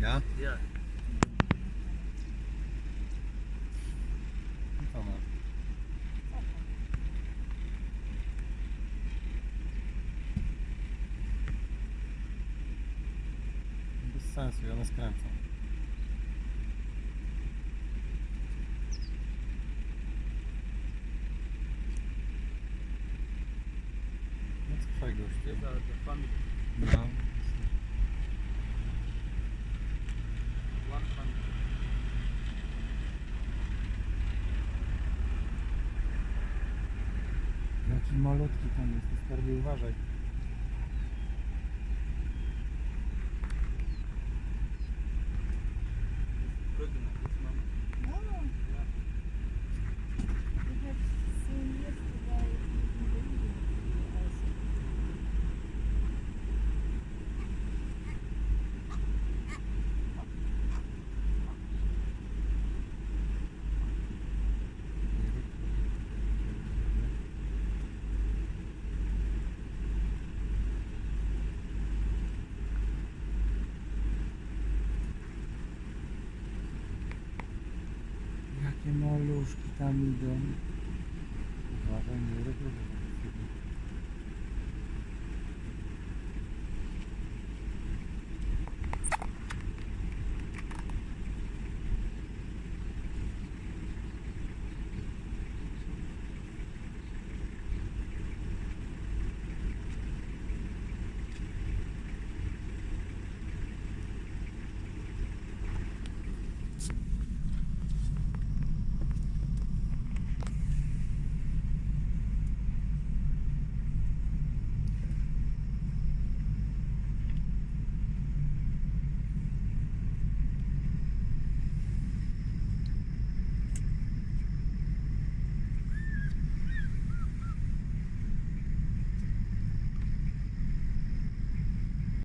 Ja? Ja. Ma? Bez sensu, one skręcą. No co faj gościu. These are the family. No. Malutki tam jest, ty skarbie uważaj. Jakie maluszki tam idą. Nie